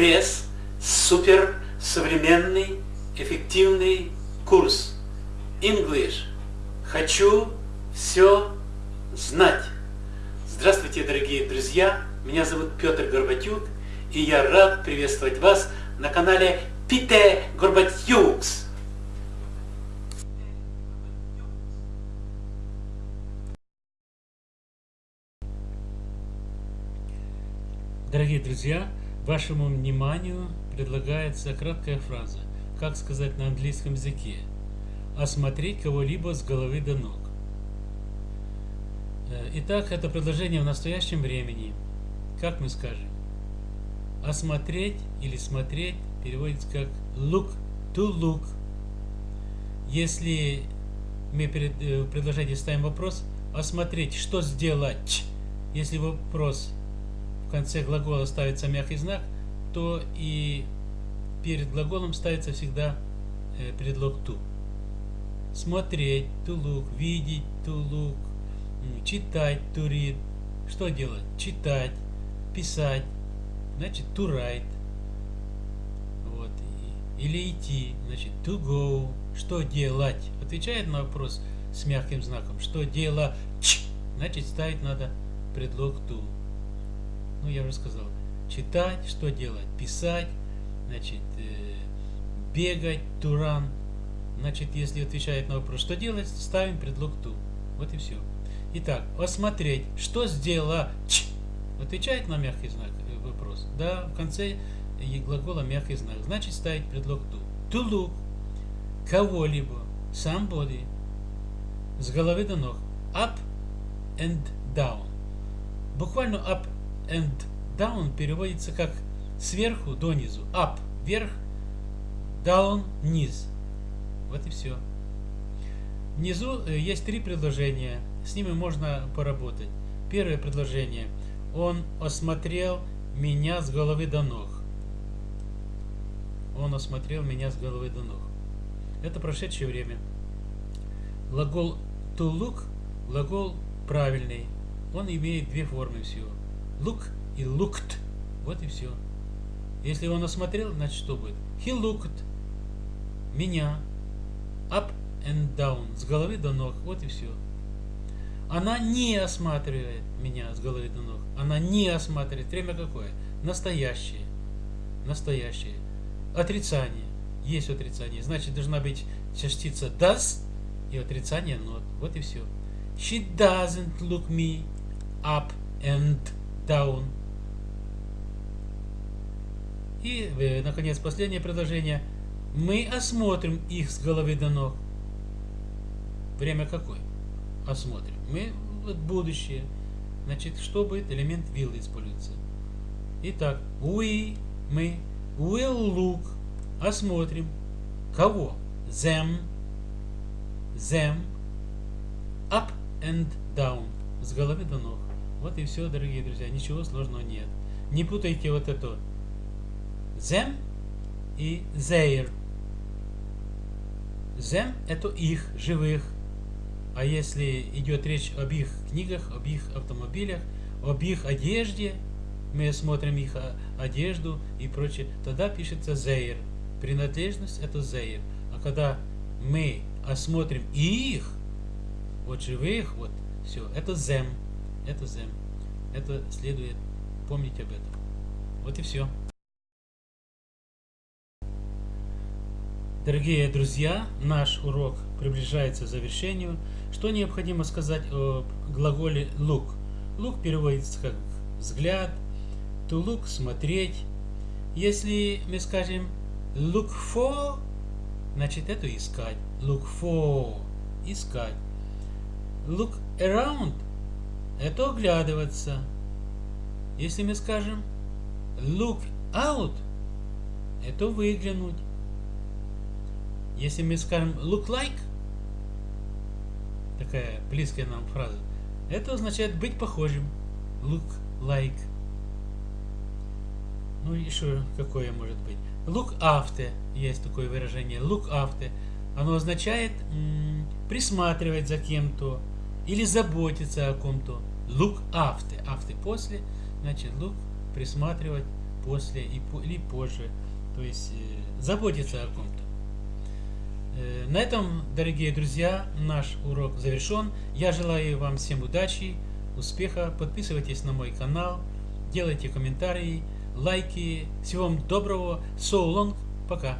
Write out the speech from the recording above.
экспресс, супер современный, эффективный курс English. Хочу все знать. Здравствуйте, дорогие друзья! Меня зовут Петр Горбатюк, и я рад приветствовать вас на канале Пите Горбатюкс. Дорогие друзья, вашему вниманию предлагается краткая фраза, как сказать на английском языке, осмотреть кого-либо с головы до ног. Э, итак, это предложение в настоящем времени. Как мы скажем? Осмотреть или смотреть переводится как look to look. Если мы перед э, предложением ставим вопрос, осмотреть, что сделать, если вопрос в конце глагола ставится мягкий знак, то и перед глаголом ставится всегда э, предлог to. Смотреть, to look, видеть, to look, читать, to read. Что делать? Читать, писать, значит to write. Вот. Или идти, значит to go. Что делать? Отвечает на вопрос с мягким знаком. Что делать? Значит ставить надо предлог to ну я уже сказал, читать, что делать, писать, значит, э, бегать, туран. Значит, если отвечает на вопрос, что делать, ставим предлог ту. Вот и все. Итак, осмотреть, что сделала ч. Отвечает на мягкий знак э, вопрос. Да, в конце глагола мягкий знак. Значит, ставить предлог ту. To look кого-либо, somebody, с головы до ног. Up and down. Буквально up and down переводится как сверху донизу. Up – вверх, down – низ. Вот и все. Внизу э, есть три предложения. С ними можно поработать. Первое предложение. Он осмотрел меня с головы до ног. Он осмотрел меня с головы до ног. Это прошедшее время. Глагол to look, глагол правильный. Он имеет две формы всего look и looked. Вот и все. Если он осмотрел, значит что будет? He looked меня up and down, с головы до ног. Вот и все. Она не осматривает меня с головы до ног. Она не осматривает. Время какое? Настоящее. Настоящее. Отрицание. Есть отрицание. Значит, должна быть частица does и отрицание not. Вот и все. She doesn't look me up and down. И, э, наконец, последнее предложение. Мы осмотрим их с головы до ног. Время какое? Осмотрим. Мы вот будущее. Значит, что будет? Элемент will используется. Итак, we, мы, will look, осмотрим. Кого? Them, them, up and down, с головы до ног. Вот и все, дорогие друзья. Ничего сложного нет. Не путайте вот это. Them и their. Them – это их, живых. А если идет речь об их книгах, об их автомобилях, об их одежде, мы смотрим их одежду и прочее, тогда пишется their. Принадлежность – это their. А когда мы осмотрим их, вот живых, вот все, это them это them. Это следует помнить об этом. Вот и все. Дорогие друзья, наш урок приближается к завершению. Что необходимо сказать о глаголе look? Look переводится как взгляд, to look – смотреть. Если мы скажем look for, значит это искать. Look for – искать. Look around – это оглядываться. Если мы скажем look out, это выглянуть. Если мы скажем look like, такая близкая нам фраза, это означает быть похожим. Look like. Ну еще какое может быть? Look after, есть такое выражение. Look after. Оно означает присматривать за кем-то или заботиться о ком-то. Look after. After после. Значит, look присматривать после и или позже. То есть э, заботиться о ком-то. Э, на этом, дорогие друзья, наш урок завершен. Я желаю вам всем удачи, успеха. Подписывайтесь на мой канал, делайте комментарии, лайки. Всего вам доброго. So long. Пока.